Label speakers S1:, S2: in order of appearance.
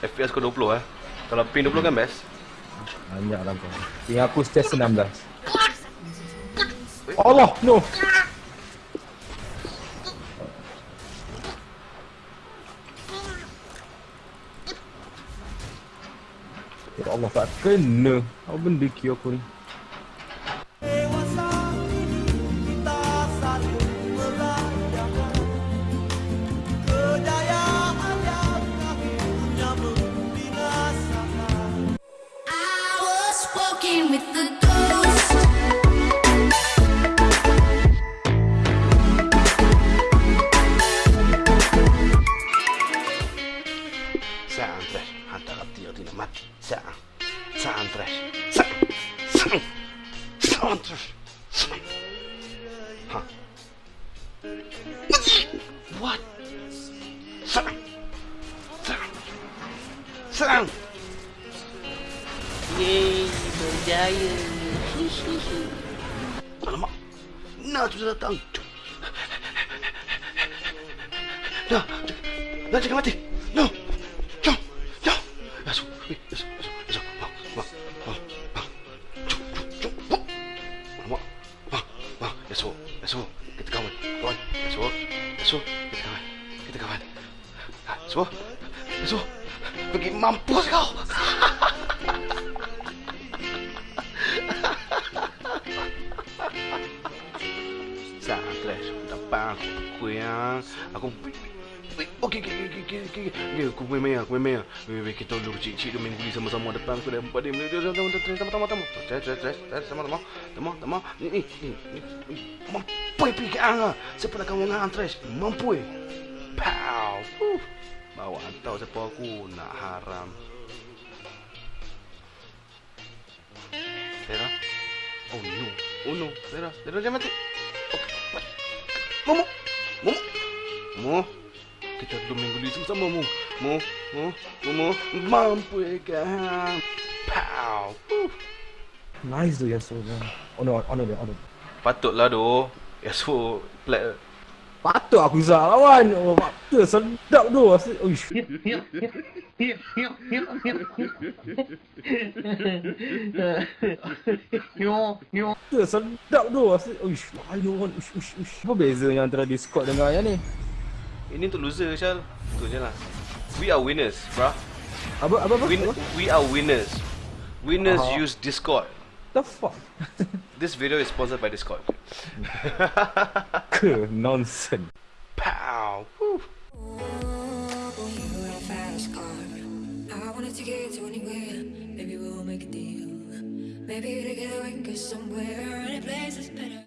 S1: FPS kau 20 eh. Kalau ping 20 kan best.
S2: Banyak lah kau. Tinggal aku stage 16.
S1: Allah,
S2: no. Ya Allah tak kena. Apa benda kira aku ni?
S1: Saan trash. Saan. Saan. Saan trash. Saan. Huh. What? Saan. Saan. Saan.
S3: Yeay, berjaya.
S1: Alamak. Nah, sudah datang. Nah, nah, jangan mati. No. No. 别说别说别说，忙忙忙忙，冲冲冲冲，忙忙忙忙，别说别说，别再干我，干别说别说，别再干，别再干，别说别说，快给妈补个号！哈哈哈哈哈哈哈哈哈哈哈哈！站在窗台旁，我这样，我。Aku Okey, okey, okey, okey, okey. Okey, aku main main, aku main main. Wei, wei, kita dulu cik-cik tu main guli sama-sama depan aku dah empat dia. Tama, tama, tama, tama. Tres, tres, tres, tama, tama. Tama, tama. Ni, ni, ni. Mampu pergi ke angah. Siapa nak kamu ngan tres? Mampu. Pow. Bawa antau siapa aku nak haram. Tera. Oh no. Oh no. Tera, Tera jangan mati. Okay. Momo. Momo. Momo. Kita dulu minggu ni sama mu. Mu, mu, mu, mu. Mampu kan. Pow.
S2: Nice tu Yasuo. Oh no, honor dia, honor.
S1: Patutlah doh. Ya so play.
S2: Patut aku Zah lawan. Oh, patut sedap tu. Uish. Sedap tu. Uish. Layan. Uish, uish, uish. Apa bezanya antara Discord dengan yang ni?
S1: Ini untuk loser Syal. Tu je lah. We are winners, bruh.
S2: Apa, apa, apa? Win
S1: we are winners. Winners Aha. use Discord.
S2: The fuck?
S1: This video is sponsored by Discord.
S2: Nonsense.
S1: Pow. Woo.
S4: You're a fast car. I wanted to get to anywhere. Maybe we'll make a deal. Maybe together we can go somewhere. Any place is better.